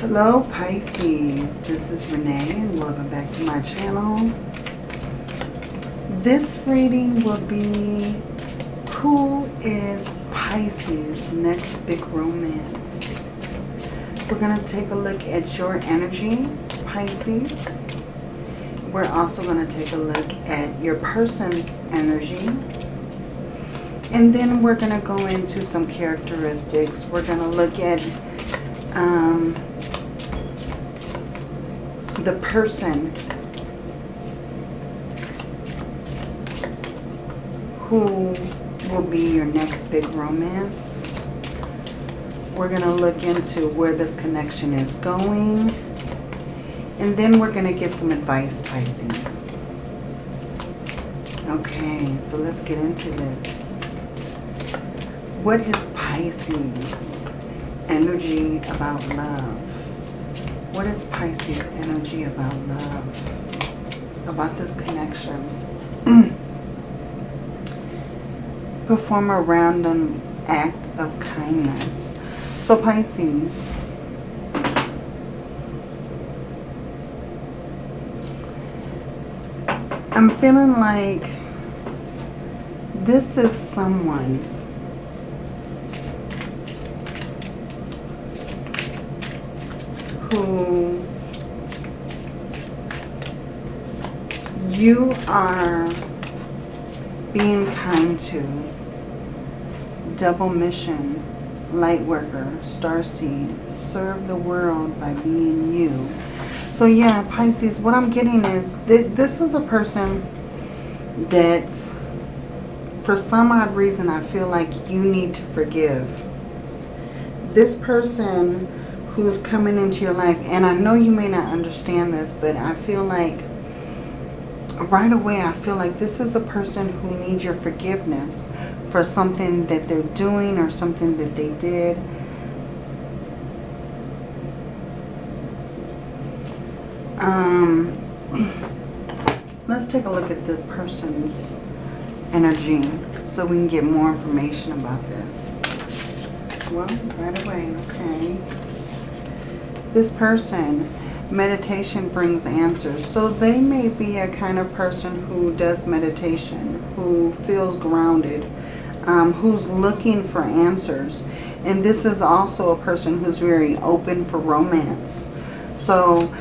Hello Pisces, this is Renee and welcome back to my channel. This reading will be who is Pisces next big romance. We're going to take a look at your energy, Pisces. We're also going to take a look at your person's energy. And then we're going to go into some characteristics. We're going to look at um, the person who will be your next big romance. We're going to look into where this connection is going. And then we're going to get some advice, Pisces. Okay, so let's get into this. What is Pisces energy about love? What is Pisces energy about love? About this connection? Perform a random act of kindness. So Pisces, I'm feeling like this is someone you are being kind to, double mission, light worker, star seed, serve the world by being you. So yeah, Pisces, what I'm getting is that this is a person that for some odd reason I feel like you need to forgive. This person who's coming into your life, and I know you may not understand this, but I feel like right away I feel like this is a person who needs your forgiveness for something that they're doing or something that they did. Um, let's take a look at the person's energy so we can get more information about this. Well, right away, okay this person, meditation brings answers. So they may be a kind of person who does meditation, who feels grounded, um, who's looking for answers. And this is also a person who's very open for romance. So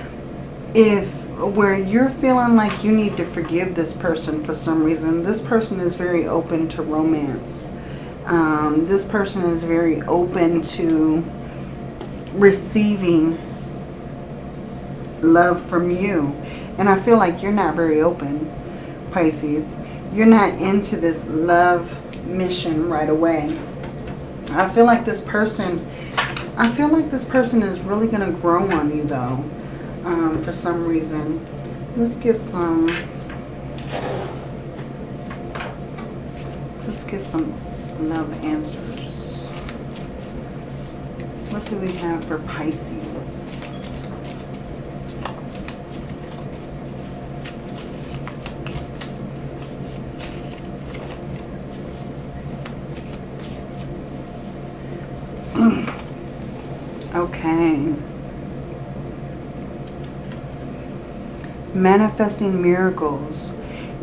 if where you're feeling like you need to forgive this person for some reason, this person is very open to romance. Um, this person is very open to receiving love from you. And I feel like you're not very open, Pisces. You're not into this love mission right away. I feel like this person, I feel like this person is really going to grow on you though, um, for some reason. Let's get some, let's get some love answers. What do we have for Pisces? Manifesting miracles.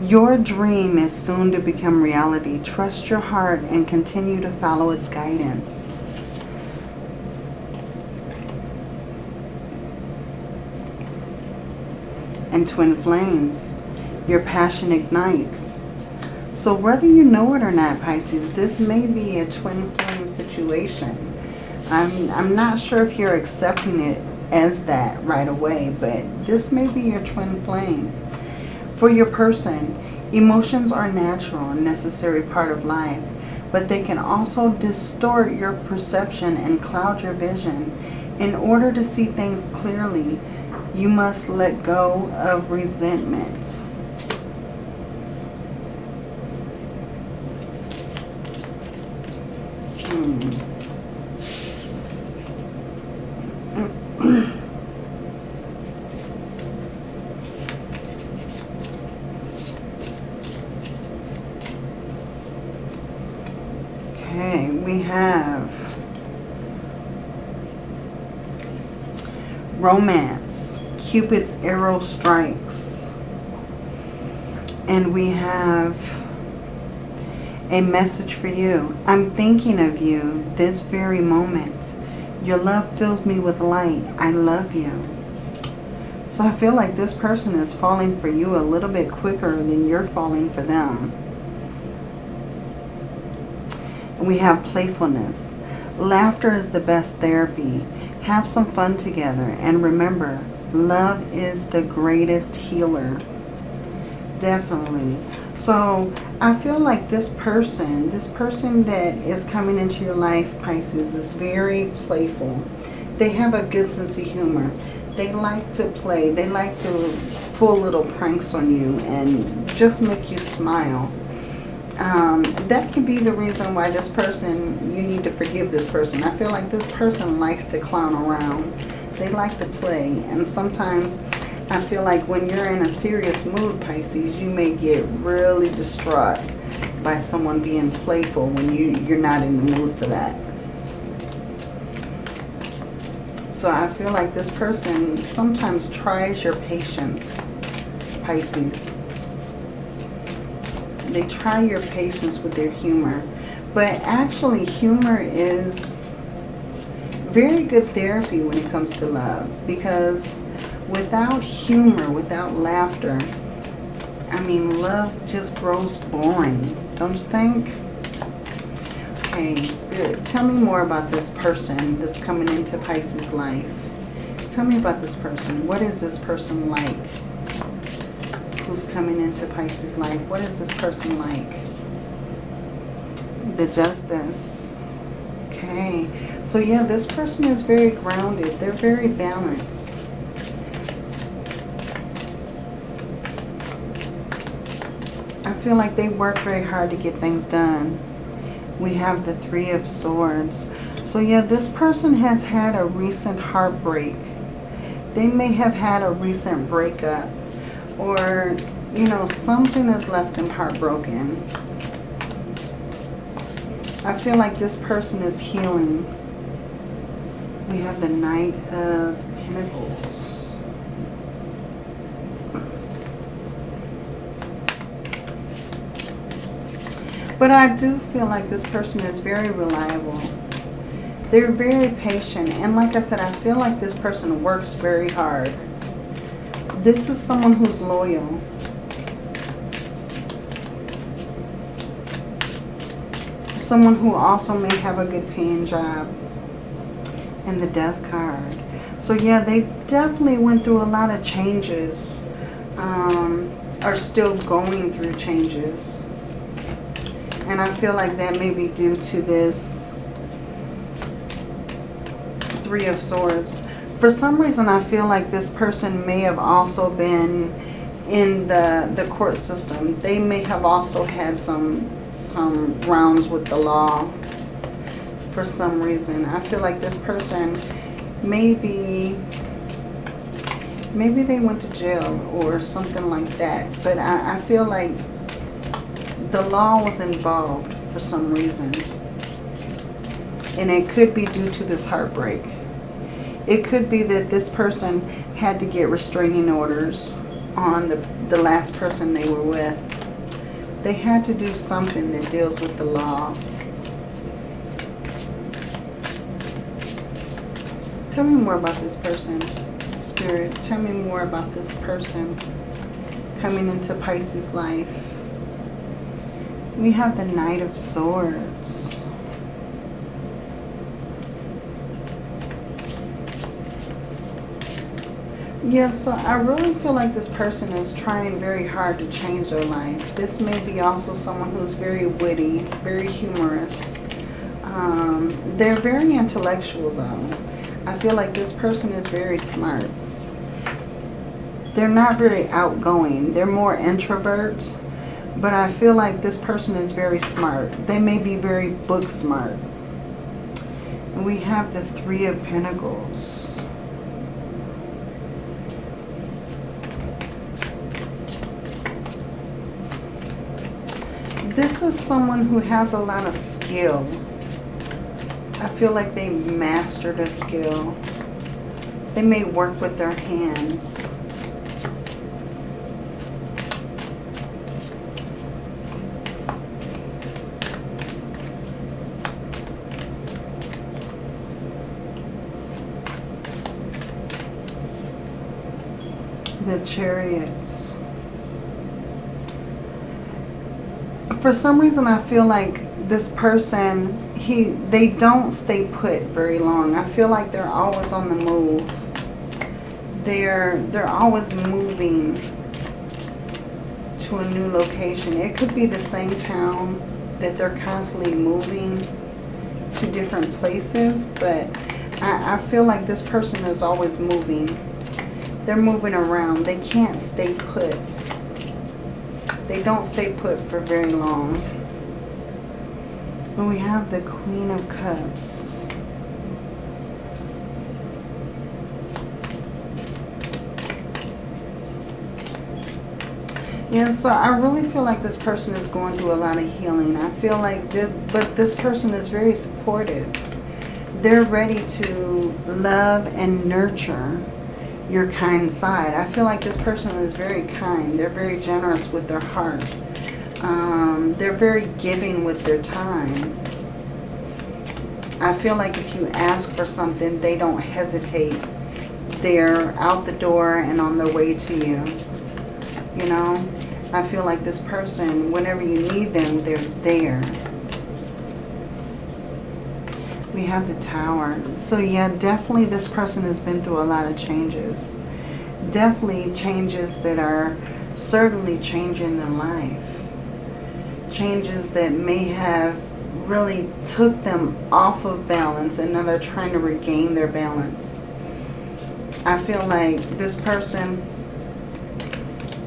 Your dream is soon to become reality. Trust your heart and continue to follow its guidance. and twin flames. Your passion ignites. So whether you know it or not, Pisces, this may be a twin flame situation. I'm, I'm not sure if you're accepting it as that right away, but this may be your twin flame. For your person, emotions are natural and necessary part of life, but they can also distort your perception and cloud your vision. In order to see things clearly, you must let go of resentment. Hmm. okay, we have romance, Cupid's arrow strikes. And we have a message for you. I'm thinking of you this very moment. Your love fills me with light. I love you. So I feel like this person is falling for you a little bit quicker than you're falling for them. We have playfulness. Laughter is the best therapy. Have some fun together. And remember, love is the greatest healer. Definitely. So I feel like this person, this person that is coming into your life, Pisces, is very playful. They have a good sense of humor. They like to play. They like to pull little pranks on you and just make you smile. Um, that can be the reason why this person, you need to forgive this person. I feel like this person likes to clown around. They like to play. And sometimes I feel like when you're in a serious mood, Pisces, you may get really distraught by someone being playful when you, you're not in the mood for that. So I feel like this person sometimes tries your patience, Pisces. They try your patience with their humor. But actually, humor is very good therapy when it comes to love. Because without humor, without laughter, I mean, love just grows boring, don't you think? Okay, Spirit, tell me more about this person that's coming into Pisces' life. Tell me about this person. What is this person like? Who's coming into Pisces' life? What is this person like? The Justice. Okay. So yeah, this person is very grounded. They're very balanced. I feel like they work very hard to get things done. We have the Three of Swords. So yeah, this person has had a recent heartbreak. They may have had a recent breakup. Or, you know, something has left them heartbroken. I feel like this person is healing. We have the Knight of Pentacles. But I do feel like this person is very reliable. They're very patient. And like I said, I feel like this person works very hard. This is someone who's loyal. Someone who also may have a good paying job. And the death card. So yeah, they definitely went through a lot of changes. Um, are still going through changes. And I feel like that may be due to this Three of Swords. For some reason, I feel like this person may have also been in the, the court system. They may have also had some, some rounds with the law for some reason. I feel like this person maybe maybe they went to jail or something like that. But I, I feel like the law was involved for some reason. And it could be due to this heartbreak. It could be that this person had to get restraining orders on the, the last person they were with. They had to do something that deals with the law. Tell me more about this person, Spirit. Tell me more about this person coming into Pisces' life. We have the Knight of Swords. Yeah, so I really feel like this person is trying very hard to change their life. This may be also someone who's very witty, very humorous. Um, they're very intellectual though. I feel like this person is very smart. They're not very outgoing. They're more introvert but I feel like this person is very smart. They may be very book smart. And we have the Three of Pentacles. This is someone who has a lot of skill. I feel like they mastered a skill. They may work with their hands. The chariots. For some reason I feel like this person, he they don't stay put very long. I feel like they're always on the move. They're they're always moving to a new location. It could be the same town that they're constantly moving to different places, but I, I feel like this person is always moving. They're moving around. They can't stay put. They don't stay put for very long. And we have the Queen of Cups. Yeah, so I really feel like this person is going through a lot of healing. I feel like this, but this person is very supportive. They're ready to love and nurture your kind side. I feel like this person is very kind. They're very generous with their heart. Um, they're very giving with their time. I feel like if you ask for something, they don't hesitate. They're out the door and on their way to you. You know, I feel like this person, whenever you need them, they're there. We have the tower. So yeah, definitely this person has been through a lot of changes. Definitely changes that are certainly changing their life. Changes that may have really took them off of balance and now they're trying to regain their balance. I feel like this person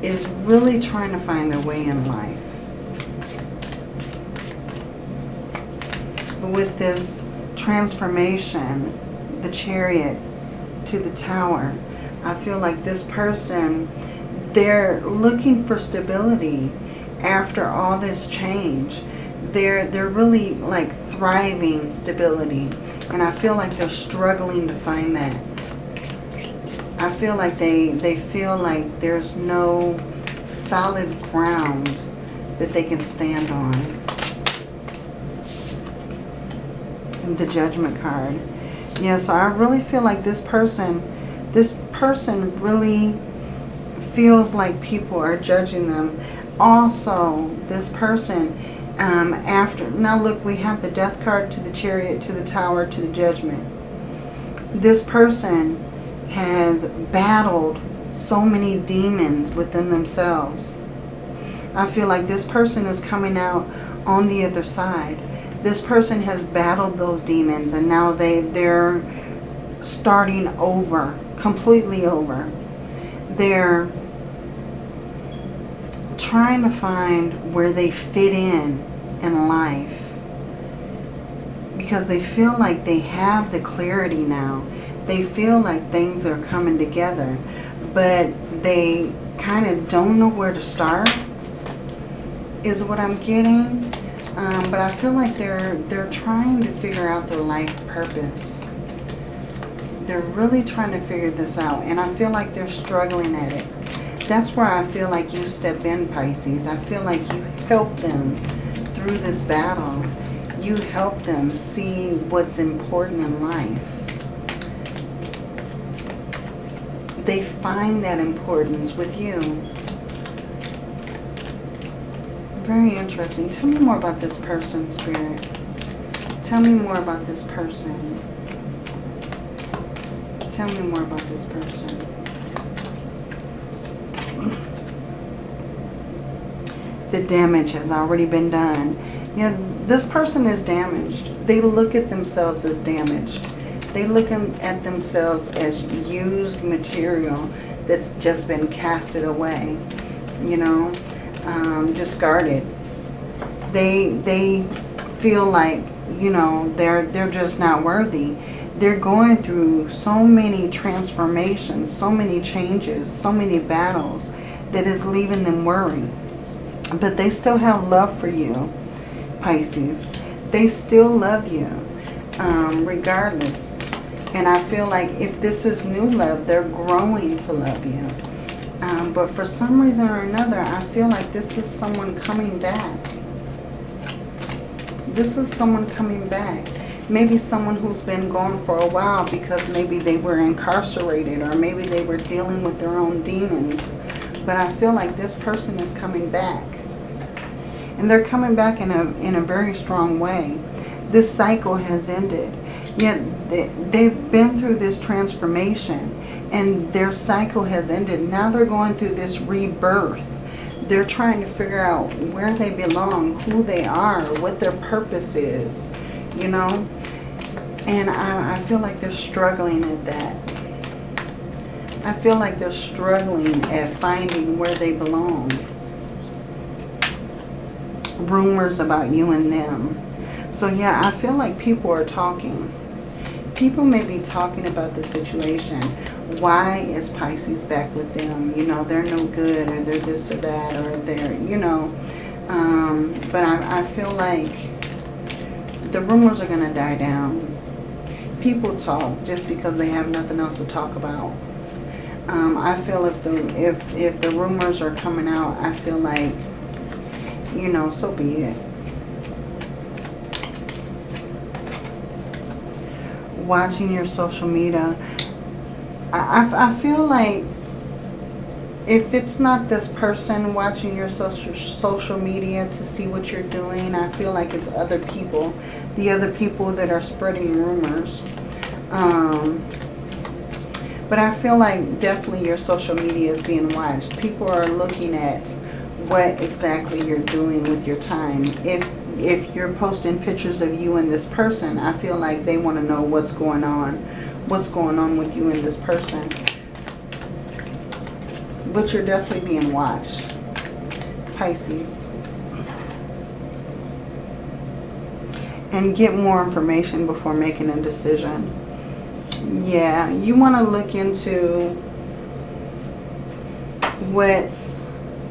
is really trying to find their way in life. But with this transformation, the chariot to the tower, I feel like this person, they're looking for stability after all this change. They're, they're really like thriving stability. And I feel like they're struggling to find that. I feel like they, they feel like there's no solid ground that they can stand on. And the judgment card. Yeah, so I really feel like this person, this person really feels like people are judging them. Also, this person, um, after, now look, we have the death card to the chariot, to the tower, to the judgment. This person has battled so many demons within themselves. I feel like this person is coming out on the other side. This person has battled those demons and now they, they're starting over, completely over. They're trying to find where they fit in in life because they feel like they have the clarity now they feel like things are coming together, but they kind of don't know where to start, is what I'm getting. Um, but I feel like they're, they're trying to figure out their life purpose. They're really trying to figure this out, and I feel like they're struggling at it. That's where I feel like you step in, Pisces. I feel like you help them through this battle. You help them see what's important in life. they find that importance with you. Very interesting. Tell me more about this person, Spirit. Tell me more about this person. Tell me more about this person. The damage has already been done. Yeah, this person is damaged. They look at themselves as damaged. They look at themselves as used material that's just been casted away, you know, um, discarded. They, they feel like, you know, they're, they're just not worthy. They're going through so many transformations, so many changes, so many battles that is leaving them worried. But they still have love for you, Pisces. They still love you, um, regardless And I feel like if this is new love, they're growing to love you. Um, but for some reason or another, I feel like this is someone coming back. This is someone coming back. Maybe someone who's been gone for a while because maybe they were incarcerated or maybe they were dealing with their own demons. But I feel like this person is coming back. And they're coming back in a, in a very strong way. This cycle has ended. Yet they, they've been through this transformation and their cycle has ended. Now they're going through this rebirth. They're trying to figure out where they belong, who they are, what their purpose is, you know. And I, I feel like they're struggling at that. I feel like they're struggling at finding where they belong. Rumors about you and them. So yeah, I feel like people are talking. People may be talking about the situation. Why is Pisces back with them? You know, they're no good or they're this or that or they're, you know. Um, but I, I feel like the rumors are going to die down. People talk just because they have nothing else to talk about. Um, I feel if the if if the rumors are coming out, I feel like, you know, so be it. Watching your social media, I, I, I feel like if it's not this person watching your social social media to see what you're doing, I feel like it's other people. The other people that are spreading rumors. Um, but I feel like definitely your social media is being watched. People are looking at what exactly you're doing with your time. If if you're posting pictures of you and this person, I feel like they want to know what's going on. What's going on with you and this person. But you're definitely being watched. Pisces. And get more information before making a decision. Yeah, you want to look into what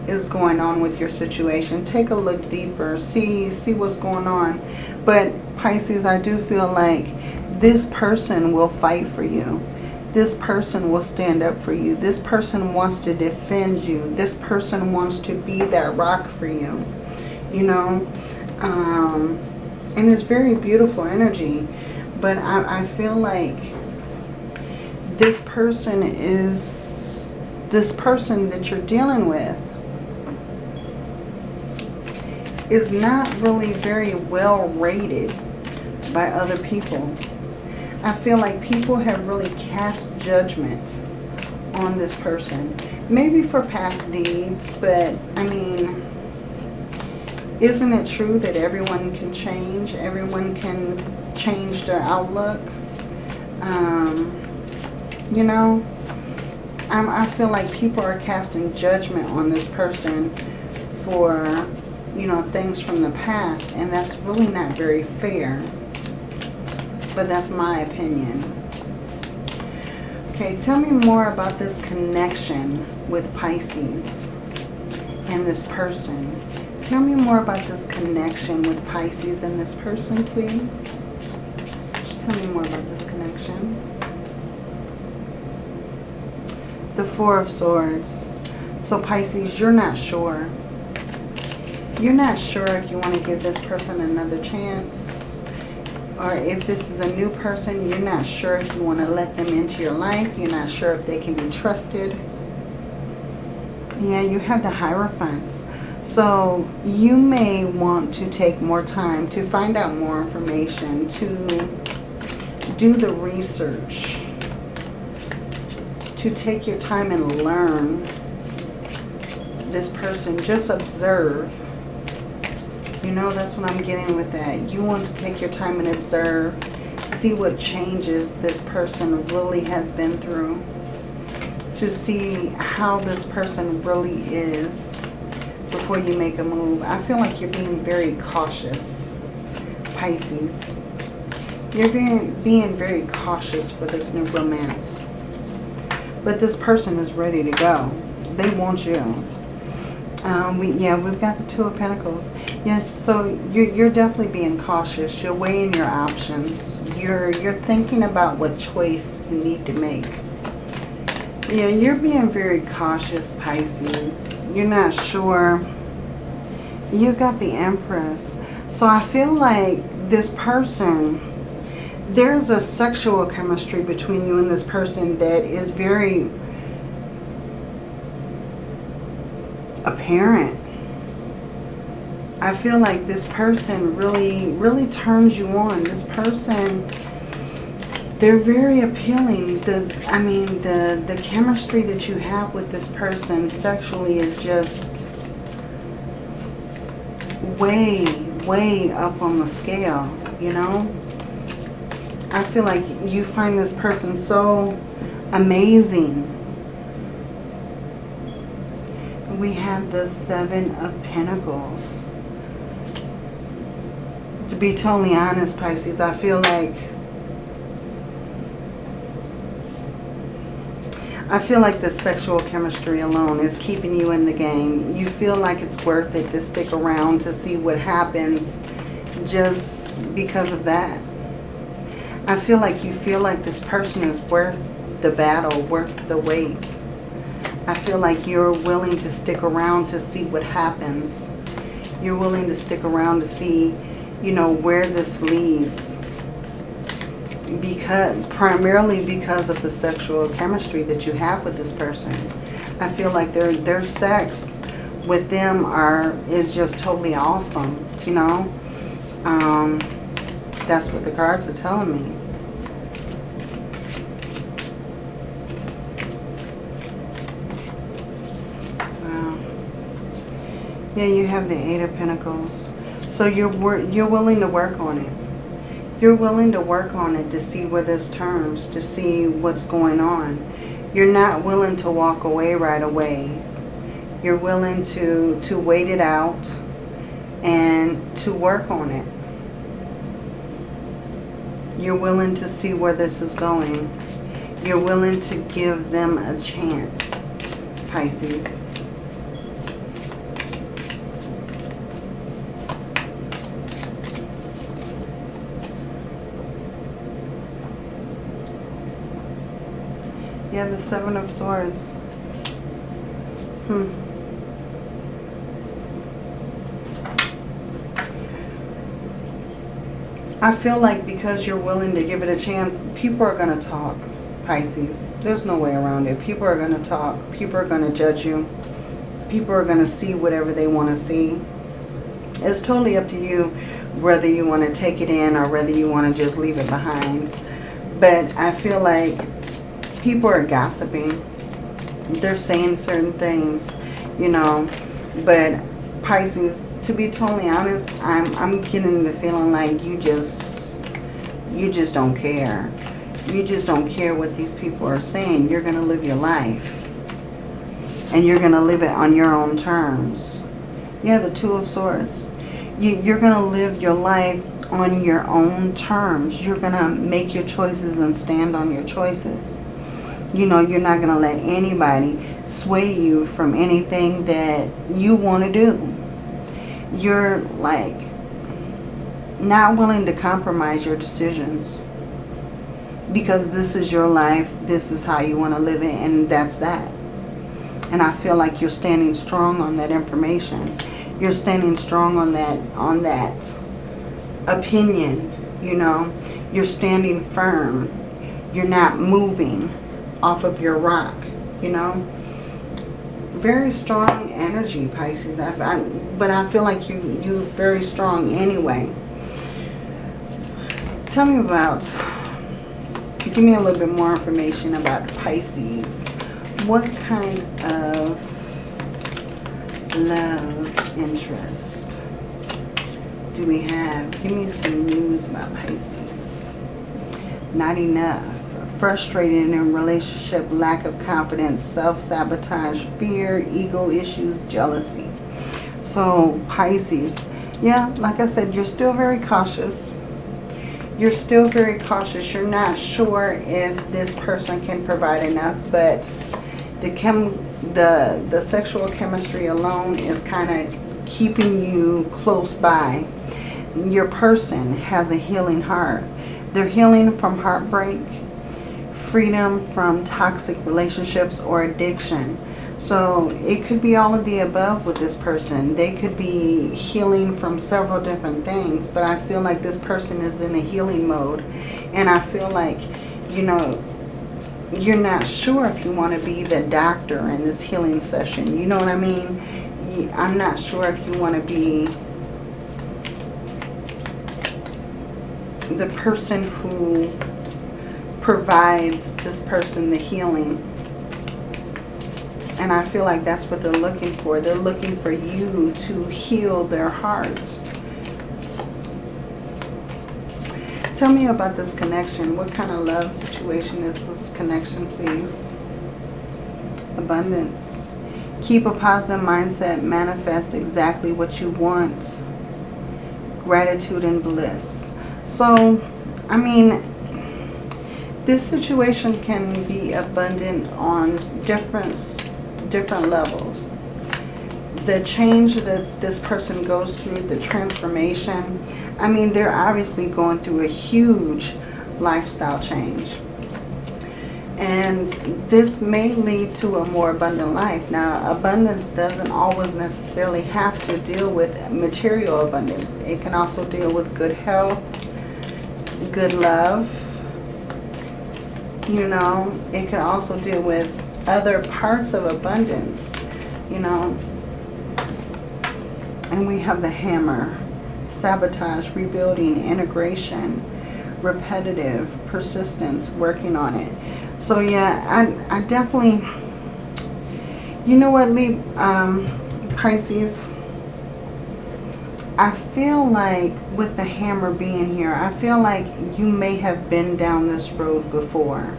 is going on with your situation. Take a look deeper. See, see what's going on. But Pisces, I do feel like this person will fight for you. This person will stand up for you. This person wants to defend you. This person wants to be that rock for you. You know? Um, and it's very beautiful energy. But I, I feel like this person is this person that you're dealing with is not really very well rated by other people. I feel like people have really cast judgment on this person. Maybe for past deeds, but I mean, isn't it true that everyone can change? Everyone can change their outlook. Um, you know, I'm, I feel like people are casting judgment on this person for, you know, things from the past. And that's really not very fair. But that's my opinion. Okay, tell me more about this connection with Pisces and this person. Tell me more about this connection with Pisces and this person, please. Tell me more about this connection. The Four of Swords. So Pisces, you're not sure. You're not sure if you want to give this person another chance. Or if this is a new person, you're not sure if you want to let them into your life. You're not sure if they can be trusted. Yeah, you have the Hierophant. So you may want to take more time to find out more information, to do the research to take your time and learn this person. Just observe. You know, that's what I'm getting with that. You want to take your time and observe. See what changes this person really has been through. To see how this person really is before you make a move. I feel like you're being very cautious, Pisces. You're being, being very cautious for this new romance. But this person is ready to go. They want you. Um, we, yeah, we've got the Two of Pentacles. Yeah, so you're, you're definitely being cautious. You're weighing your options. You're, you're thinking about what choice you need to make. Yeah, you're being very cautious, Pisces. You're not sure. You got the Empress. So I feel like this person, there's a sexual chemistry between you and this person that is very apparent. I feel like this person really, really turns you on. This person, they're very appealing. The, I mean, the, the chemistry that you have with this person sexually is just way, way up on the scale, you know? I feel like you find this person so amazing we have the Seven of Pentacles. To be totally honest, Pisces, I feel like I feel like the sexual chemistry alone is keeping you in the game. You feel like it's worth it to stick around to see what happens just because of that. I feel like you feel like this person is worth the battle, worth the wait. I feel like you're willing to stick around to see what happens. You're willing to stick around to see, you know, where this leads. Because, primarily because of the sexual chemistry that you have with this person. I feel like their, their sex with them are is just totally awesome, you know. Um, that's what the cards are telling me. Yeah, you have the Eight of Pentacles. So you're you're willing to work on it. You're willing to work on it to see where this turns, to see what's going on. You're not willing to walk away right away. You're willing to, to wait it out and to work on it. You're willing to see where this is going. You're willing to give them a chance, Pisces. Yeah, the Seven of Swords. Hmm. I feel like because you're willing to give it a chance, people are going to talk, Pisces. There's no way around it. People are going to talk. People are going to judge you. People are going to see whatever they want to see. It's totally up to you whether you want to take it in or whether you want to just leave it behind. But I feel like people are gossiping. They're saying certain things, you know. But Pisces, to be totally honest, I'm, I'm getting the feeling like you just, you just don't care. You just don't care what these people are saying. You're going to live your life. And you're going to live it on your own terms. Yeah, the Two of Swords. You, you're going to live your life on your own terms. You're going to make your choices and stand on your choices you know, you're not going to let anybody sway you from anything that you want to do. You're like not willing to compromise your decisions because this is your life. This is how you want to live it and that's that. And I feel like you're standing strong on that information. You're standing strong on that on that opinion, you know. You're standing firm. You're not moving off of your rock, you know. Very strong energy, Pisces. I, I, but I feel like you, you're very strong anyway. Tell me about, give me a little bit more information about Pisces. What kind of love interest do we have? Give me some news about Pisces. Not enough frustrated in relationship, lack of confidence, self-sabotage, fear, ego issues, jealousy. So Pisces, yeah, like I said, you're still very cautious. You're still very cautious. You're not sure if this person can provide enough, but the chem the the sexual chemistry alone is kind of keeping you close by. Your person has a healing heart. They're healing from heartbreak, freedom from toxic relationships or addiction. So it could be all of the above with this person. They could be healing from several different things, but I feel like this person is in a healing mode. And I feel like, you know, you're not sure if you want to be the doctor in this healing session. You know what I mean? I'm not sure if you want to be the person who provides this person the healing. And I feel like that's what they're looking for. They're looking for you to heal their heart. Tell me about this connection. What kind of love situation is this connection, please? Abundance. Keep a positive mindset. Manifest exactly what you want. Gratitude and bliss. So, I mean, this situation can be abundant on different, different levels. The change that this person goes through, the transformation, I mean, they're obviously going through a huge lifestyle change. And this may lead to a more abundant life. Now, abundance doesn't always necessarily have to deal with material abundance. It can also deal with good health, good love. You know, it can also deal with other parts of abundance, you know. And we have the hammer sabotage, rebuilding, integration, repetitive, persistence, working on it. So yeah, I, I definitely, you know what, Lee, um, Pisces, I feel like with the hammer being here, I feel like you may have been down this road before.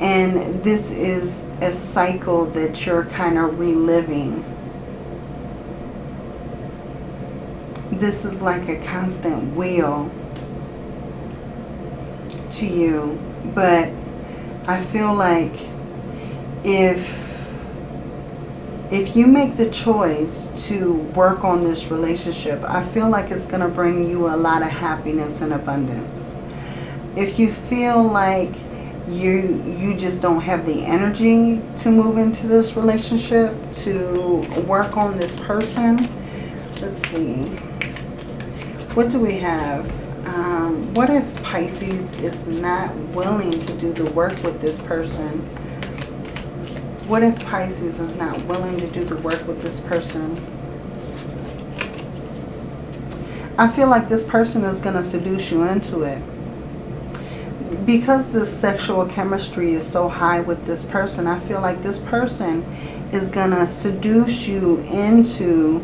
And this is a cycle that you're kind of reliving. this is like a constant wheel to you. But I feel like if if you make the choice to work on this relationship, I feel like it's going to bring you a lot of happiness and abundance. If you feel like you you just don't have the energy to move into this relationship, to work on this person, let's see. What do we have? Um, what if Pisces is not willing to do the work with this person? What if Pisces is not willing to do the work with this person? I feel like this person is going to seduce you into it. Because the sexual chemistry is so high with this person, I feel like this person is going to seduce you into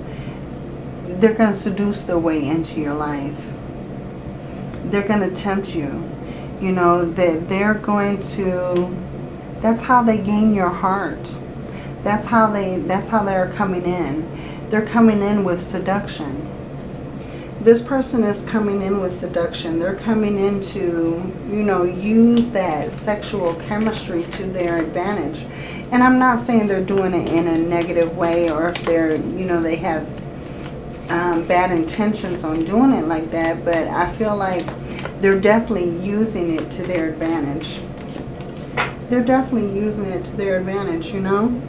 they're going to seduce their way into your life. They're going to tempt you. You know, that they're going to, that's how they gain your heart. That's how they, that's how they're coming in. They're coming in with seduction. This person is coming in with seduction. They're coming in to, you know, use that sexual chemistry to their advantage. And I'm not saying they're doing it in a negative way or if they're, you know, they have um, bad intentions on doing it like that, but I feel like they're definitely using it to their advantage. They're definitely using it to their advantage, you know?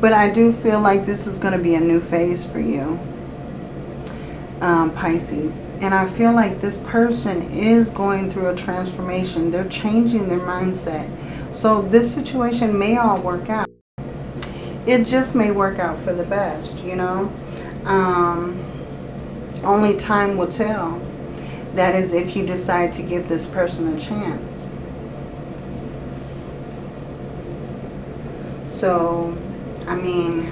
but I do feel like this is going to be a new phase for you, um, Pisces. And I feel like this person is going through a transformation. They're changing their mindset. So this situation may all work out it just may work out for the best, you know. Um, only time will tell. That is if you decide to give this person a chance. So, I mean,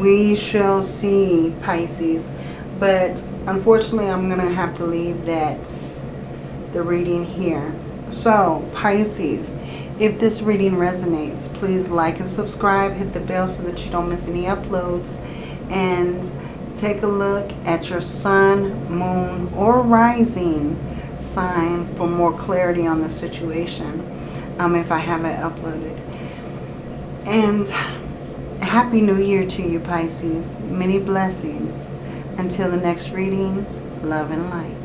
we shall see Pisces. But unfortunately, I'm going to have to leave that, the reading here. So, Pisces, if this reading resonates, please like and subscribe. Hit the bell so that you don't miss any uploads. And take a look at your sun, moon, or rising sign for more clarity on the situation um, if I haven't uploaded. And Happy New Year to you, Pisces. Many blessings. Until the next reading, love and light.